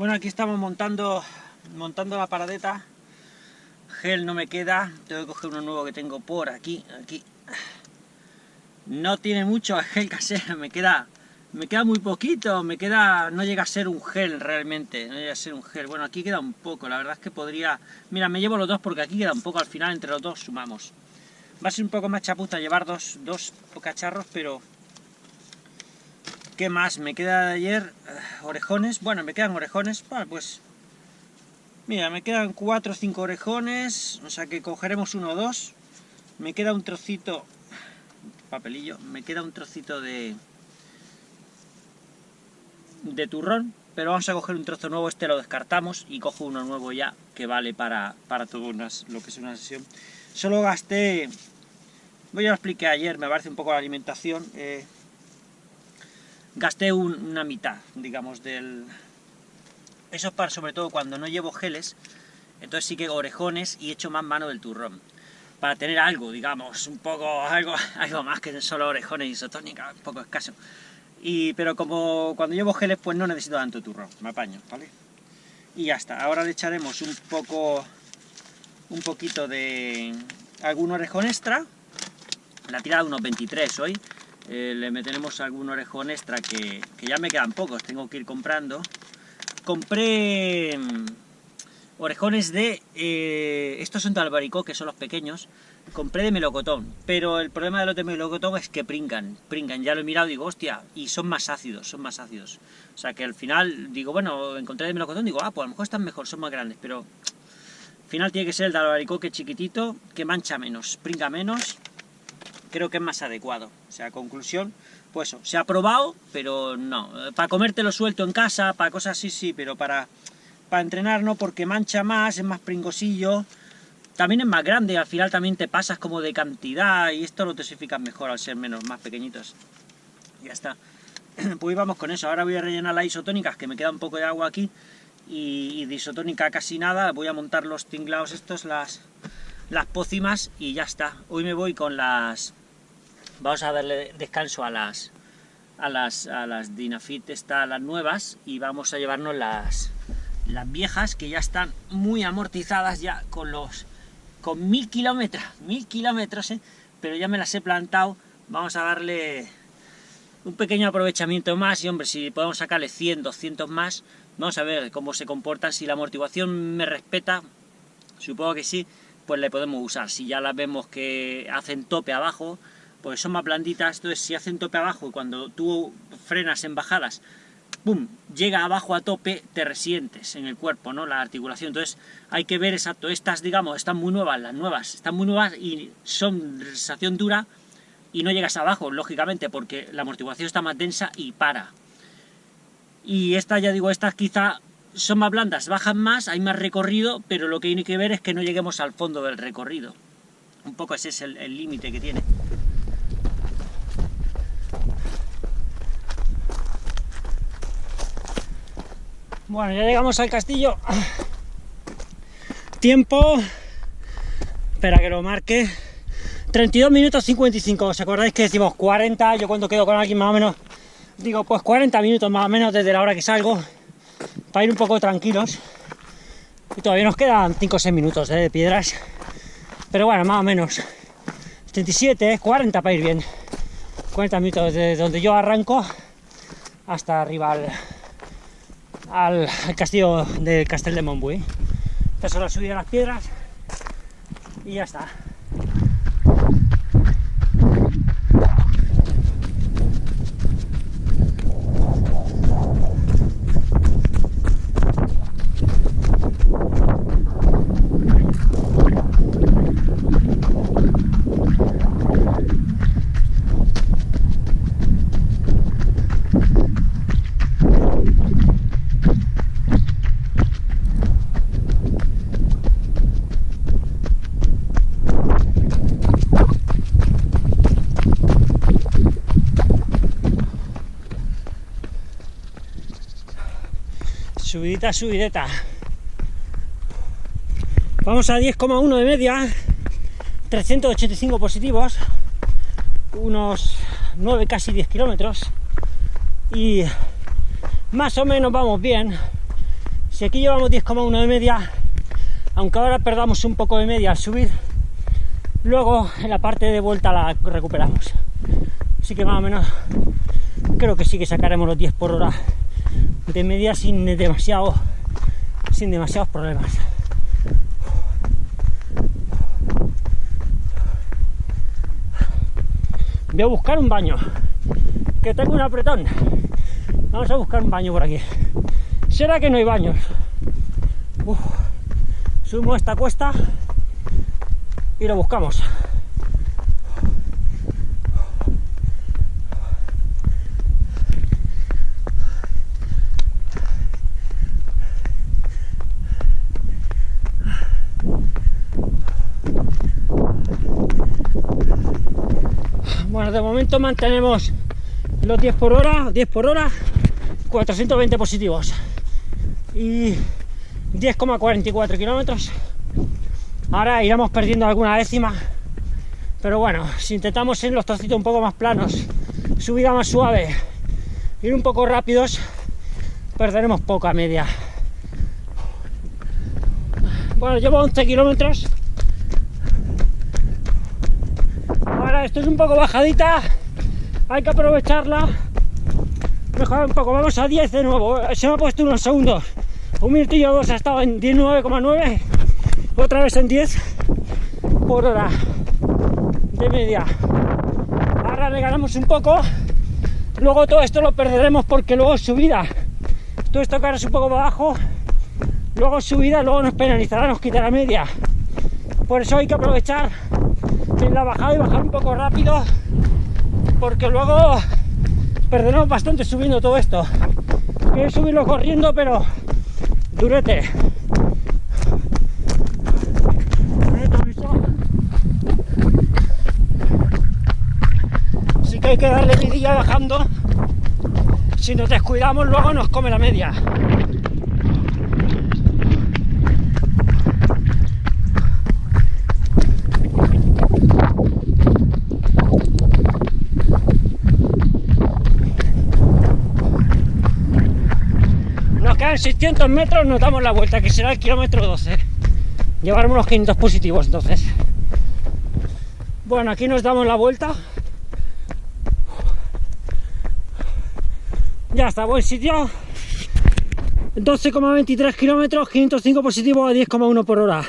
Bueno, aquí estamos montando, montando la paradeta. Gel no me queda, tengo que coger uno nuevo que tengo por aquí, aquí. No tiene mucho gel casero, me queda, me queda muy poquito, me queda, no llega a ser un gel realmente, no llega a ser un gel. Bueno, aquí queda un poco, la verdad es que podría... Mira, me llevo los dos porque aquí queda un poco, al final entre los dos sumamos. Va a ser un poco más chapuza llevar dos, dos cacharros, pero ¿Qué más? Me queda de ayer orejones. Bueno, me quedan orejones. Bueno, pues... Mira, me quedan cuatro o cinco orejones. O sea que cogeremos uno o dos. Me queda un trocito... Papelillo. Me queda un trocito de... De turrón. Pero vamos a coger un trozo nuevo. Este lo descartamos. Y cojo uno nuevo ya. Que vale para, para todo lo que es una sesión. Solo gasté... Voy a lo expliqué ayer. Me parece un poco la alimentación. Eh, gasté una mitad, digamos, del... Eso es para, sobre todo, cuando no llevo geles, entonces sí que orejones y echo más mano del turrón. Para tener algo, digamos, un poco, algo, algo más que solo orejones y isotónica, un poco escaso. Y, pero como cuando llevo geles, pues no necesito tanto turrón, me apaño, ¿vale? Y ya está, ahora le echaremos un poco, un poquito de algún orejón extra, la tirada de unos 23 hoy, eh, le meteremos algún orejón extra que, ya me quedan pocos, tengo que ir comprando. Compré mm, orejones de... Eh, estos son de albaricó, que son los pequeños. Compré de melocotón, pero el problema de los de melocotón es que pringan, pringan. Ya lo he mirado y digo, hostia, y son más ácidos, son más ácidos. O sea que al final digo, bueno, encontré de melocotón, digo, ah, pues a lo mejor están mejor, son más grandes, pero... Al final tiene que ser el de albaricoque chiquitito, que mancha menos, pringa menos creo que es más adecuado. O sea, conclusión, pues eso, se ha probado, pero no. Para comértelo suelto en casa, para cosas así, sí, pero para, para entrenar no, porque mancha más, es más pringosillo, también es más grande, al final también te pasas como de cantidad, y esto lo tosificas mejor al ser menos, más pequeñitos. Ya está. Pues vamos con eso, ahora voy a rellenar las isotónicas, que me queda un poco de agua aquí, y, de isotónica casi nada, voy a montar los tinglados estos, las, las pócimas, y ya está. Hoy me voy con las vamos a darle descanso a las a las, a las Dinafit está las nuevas y vamos a llevarnos las, las viejas que ya están muy amortizadas ya con los con mil kilómetros, mil kilómetros, ¿eh? pero ya me las he plantado, vamos a darle un pequeño aprovechamiento más y hombre, si podemos sacarle 100, 200 más, vamos a ver cómo se comportan, si la amortiguación me respeta, supongo que sí, pues le podemos usar, si ya las vemos que hacen tope abajo, pues son más blanditas, entonces si hacen tope abajo y cuando tú frenas en bajadas, ¡pum!, llega abajo a tope, te resientes en el cuerpo, ¿no?, la articulación, entonces hay que ver exacto, estas, digamos, están muy nuevas, las nuevas, están muy nuevas y son sensación dura y no llegas abajo, lógicamente, porque la amortiguación está más densa y para. Y estas, ya digo, estas quizá son más blandas, bajan más, hay más recorrido, pero lo que hay que ver es que no lleguemos al fondo del recorrido. Un poco ese es el límite que tiene. Bueno, ya llegamos al castillo. Tiempo, espera que lo marque, 32 minutos 55, ¿os acordáis que decimos 40? Yo cuando quedo con alguien más o menos, digo pues 40 minutos más o menos desde la hora que salgo, para ir un poco tranquilos. Y todavía nos quedan 5 o 6 minutos ¿eh? de piedras, pero bueno, más o menos. 37, 40 para ir bien. 40 minutos desde donde yo arranco hasta arriba al, al, castillo de Castel de Montbui. Esta es la subida a las piedras y ya está. Subidita, subideta. Vamos a 10,1 de media, 385 positivos, unos 9, casi 10 kilómetros. Y más o menos vamos bien. Si aquí llevamos 10,1 de media, aunque ahora perdamos un poco de media al subir, luego en la parte de vuelta la recuperamos. Así que más o menos creo que sí que sacaremos los 10 por hora de media sin demasiado sin demasiados problemas. Voy a buscar un baño, que tengo un apretón. Vamos a buscar un baño por aquí. ¿Será que no hay baños? Sumo esta cuesta y lo buscamos. Bueno, de mantenemos los 10 por hora, 10 por hora, 420 positivos y 10,44 kilómetros. Ahora iremos perdiendo alguna décima, pero bueno, si intentamos en los trocitos un poco más planos, subida más suave, ir un poco rápidos, perderemos poca media. Bueno, llevo 11 kilómetros. Ahora esto es un poco bajadita, hay que aprovecharla. Mejor un poco, vamos a 10 de nuevo. Se me ha puesto unos segundos. Un minutillo o dos ha estado en 19,9. Otra vez en 10 por hora de media. Ahora le ganamos un poco. Luego todo esto lo perderemos porque luego subida. Todo esto que ahora es un poco abajo luego subida, luego nos penalizará, nos quitará media. Por eso hay que aprovechar en la bajada y bajar un poco rápido, porque luego perderemos bastante subiendo todo esto. Quiero subirlo corriendo, pero durete. Así que hay que darle vidilla bajando. Si nos descuidamos, luego nos come la media. En 600 metros nos damos la vuelta, que será el kilómetro 12. Llevaremos unos 500 positivos entonces. Bueno, aquí nos damos la vuelta. Ya está, buen sitio. 12,23 kilómetros, 505 positivos a 10,1 por hora.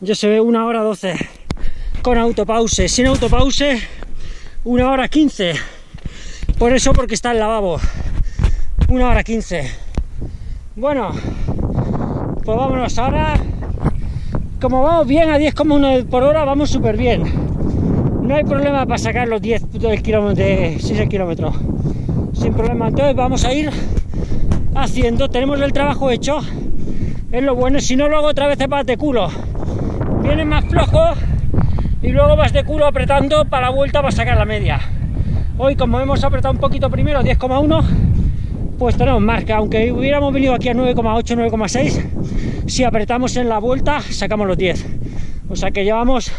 Ya se ve una hora 12 con autopause. Sin autopause, una hora 15. Por eso, porque está el lavabo. Una hora 15. Bueno, pues vámonos ahora. Como vamos bien a 10,1 por hora, vamos súper bien. No hay problema para sacar los 10 del kilómetro, de 6 kilómetros. Sin problema. Entonces vamos a ir haciendo. Tenemos el trabajo hecho. Es lo bueno. Si no, luego otra vez te vas de culo. Viene más flojo y luego vas de culo apretando para la vuelta para sacar la media. Hoy, como hemos apretado un poquito primero, 10,1 pues tenemos marca, aunque hubiéramos venido aquí a 9,8, 9,6, si apretamos en la vuelta sacamos los 10. O sea que llevamos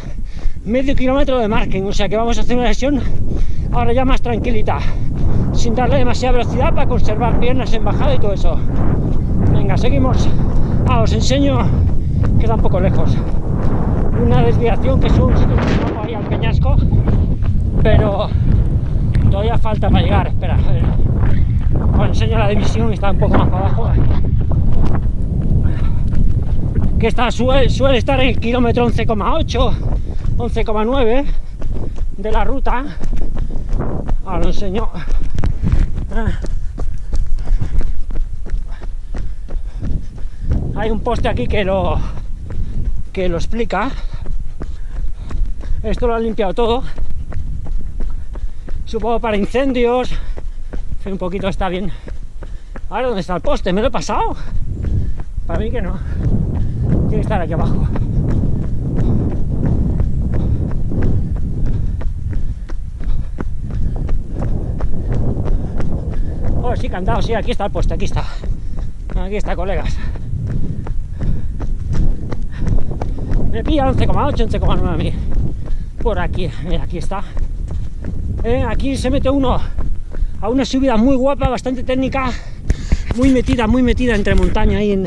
medio kilómetro de margen, o sea que vamos a hacer una sesión ahora ya más tranquilita, sin darle demasiada velocidad para conservar piernas en bajada y todo eso. Venga, seguimos. Ah, os enseño que está un poco lejos. Una desviación que es un ahí al peñasco, pero todavía falta para llegar. Espera, a ver os enseño la división, está un poco más para abajo. Que está, suele, estar en el kilómetro 11,8, 11,9 de la ruta. Ahora lo enseño. Hay un poste aquí que lo que lo explica. Esto lo han limpiado todo. Supongo para incendios, un poquito está bien. Ahora, ¿dónde está el poste? ¿Me lo he pasado? Para mí que no. Tiene que estar aquí abajo. Oh, sí, cantado, sí, aquí está el poste, aquí está. Aquí está, colegas. Me pilla 11,8, 11,9 a mí. Por aquí, aquí está. Eh, aquí se mete uno a una subida muy guapa, bastante técnica, muy metida, muy metida entre montaña y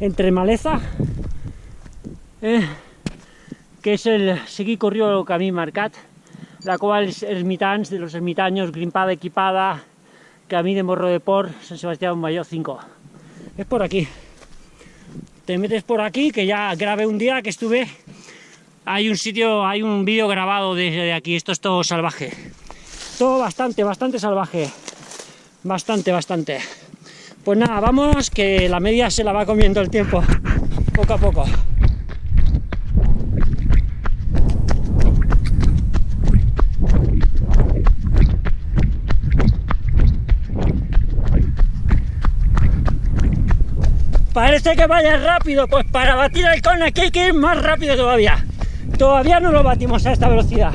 entre maleza, eh, que es el seguir corrió camí marcat, la cual es ermitans de los ermitaños, grimpada, equipada, camí de Morro de Por, San Sebastián Mayor 5. Es por aquí. Te metes por aquí, que ya grabé un día que estuve. Hay un sitio, hay un vídeo grabado desde aquí. Esto es todo salvaje. Todo bastante, bastante salvaje. Bastante, bastante. Pues nada, vamos, que la media se la va comiendo el tiempo, poco a poco. Parece que vaya rápido, pues para batir el cone aquí hay que ir más rápido todavía. Todavía no lo batimos a esta velocidad.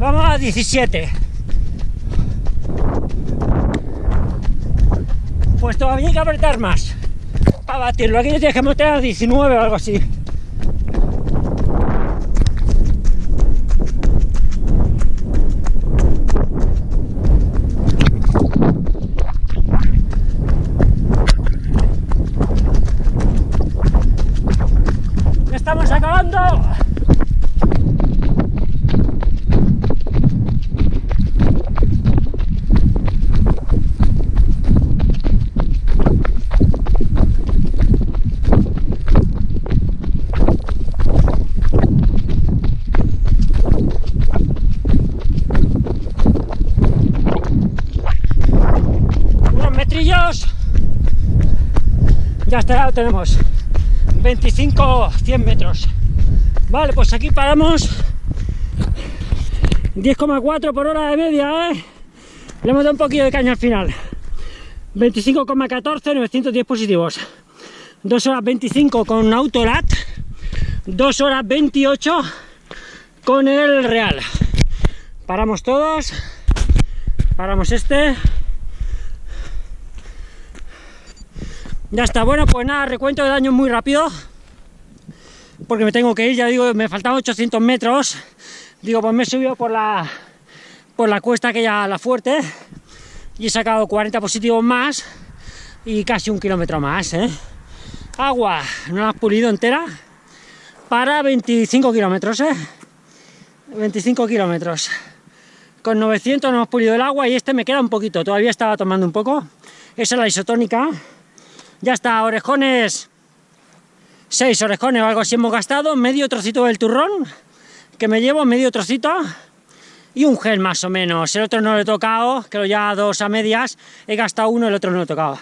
Vamos a 17. Pues todavía hay que apretar más para batirlo. Aquí tienes que meter a 19 o algo así. estamos acabando! Tenemos. 25, 100 metros. Vale, pues aquí paramos. 10,4 por hora de media, ¿eh? Le hemos dado un poquito de caña al final. 25,14, 910 positivos. 2 horas 25 con Autolat. 2 horas 28 con el Real. Paramos todos. Paramos este. Ya está, bueno, pues nada, recuento de daño muy rápido, porque me tengo que ir, ya digo, me faltan 800 metros, digo, pues me he subido por la, por la cuesta que ya la fuerte, y he sacado 40 positivos más, y casi un kilómetro más, ¿eh? Agua, no la has pulido entera, para 25 kilómetros, ¿eh? 25 kilómetros. Con 900 no hemos pulido el agua y este me queda un poquito, todavía estaba tomando un poco. Esa es la isotónica, ya está, orejones, seis orejones o algo así hemos gastado, medio trocito del turrón, que me llevo medio trocito, y un gel más o menos, el otro no lo he tocado, lo ya dos a medias, he gastado uno, el otro no lo he tocado.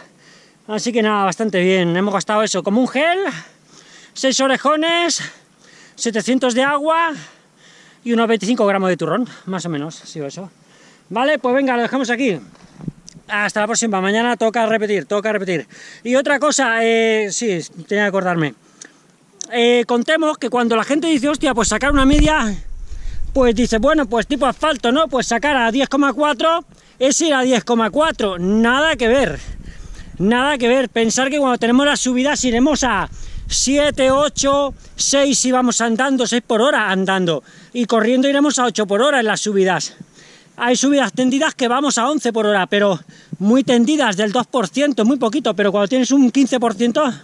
Así que nada, bastante bien, hemos gastado eso, como un gel, seis orejones, 700 de agua y unos 25 gramos de turrón, más o menos, sí eso. Vale, pues venga, lo dejamos aquí. Hasta la próxima, mañana toca repetir, toca repetir. Y otra cosa, eh, sí, tenía que acordarme. Eh, contemos que cuando la gente dice, hostia, pues sacar una media, pues dice, bueno, pues tipo asfalto, ¿no? Pues sacar a 10,4 es ir a 10,4, nada que ver. Nada que ver, pensar que cuando tenemos las subidas iremos a 7, 8, 6 si vamos andando, 6 por hora andando, y corriendo iremos a 8 por hora en las subidas hay subidas tendidas que vamos a 11 por hora, pero muy tendidas, del 2%, muy poquito, pero cuando tienes un 15%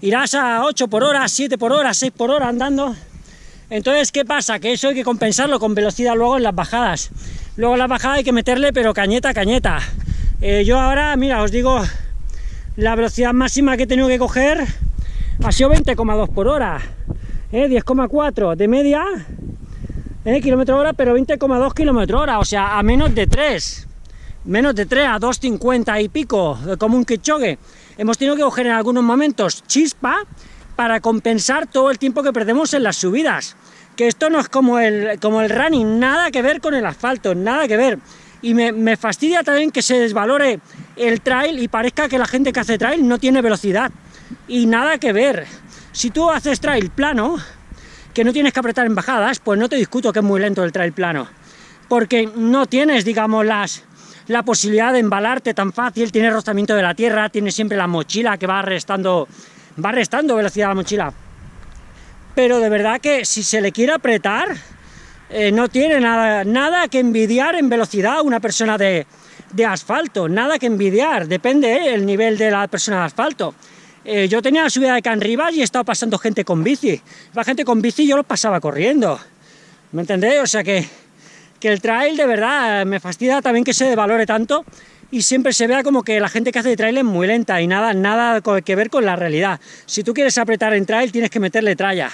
irás a 8 por hora, 7 por hora, 6 por hora andando. Entonces, ¿qué pasa? Que eso hay que compensarlo con velocidad luego en las bajadas. Luego en las bajadas hay que meterle, pero cañeta, cañeta. Eh, yo ahora, mira, os digo, la velocidad máxima que he tenido que coger ha sido 20,2 por hora. ¿eh? 10,4 de media ¿eh? kilómetro hora, pero 20,2 kilómetros hora, o sea, a menos de 3. Menos de 3, a 2,50 y pico, como un Kichogue. Hemos tenido que coger en algunos momentos chispa para compensar todo el tiempo que perdemos en las subidas. Que esto no es como el, como el running, nada que ver con el asfalto, nada que ver. Y me, me fastidia también que se desvalore el trail y parezca que la gente que hace trail no tiene velocidad. Y nada que ver. Si tú haces trail plano, que no tienes que apretar en bajadas, pues no te discuto que es muy lento el trail plano, porque no tienes, digamos, las, la posibilidad de embalarte tan fácil, tienes rozamiento de la tierra, tienes siempre la mochila que va restando, va restando velocidad a la mochila. Pero de verdad que si se le quiere apretar, eh, no tiene nada, nada que envidiar en velocidad una persona de, de asfalto, nada que envidiar, depende eh, el nivel de la persona de asfalto. Eh, yo tenía la subida de Canribas y he estado pasando gente con bici. La gente con bici yo lo pasaba corriendo. ¿Me entendéis? O sea que, que el trail de verdad me fastidia también que se valore tanto y siempre se vea como que la gente que hace de trail es muy lenta y nada, nada que ver con la realidad. Si tú quieres apretar en trail tienes que meterle tralla,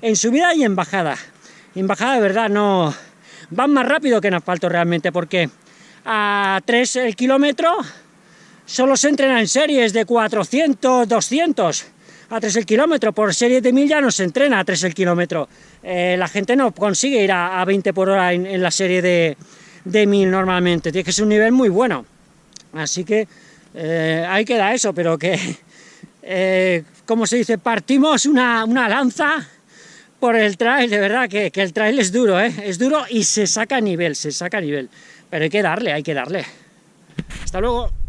en subida y en bajada. En bajada de verdad no... Van más rápido que en asfalto realmente porque a 3 el kilómetro solo se entrena en series de 400, 200 a 3 el kilómetro, por serie de 1000 ya no se entrena a 3 el kilómetro. Eh, la gente no consigue ir a, 20 por hora en, la serie de, de 1000 normalmente, tiene que ser un nivel muy bueno. Así que eh, ahí queda eso, pero que, eh, como se dice, partimos una, lanza por el trail, de verdad, que, que, el trail es duro, ¿eh? es duro y se saca a nivel, se saca a nivel, pero hay que darle, hay que darle. Hasta luego.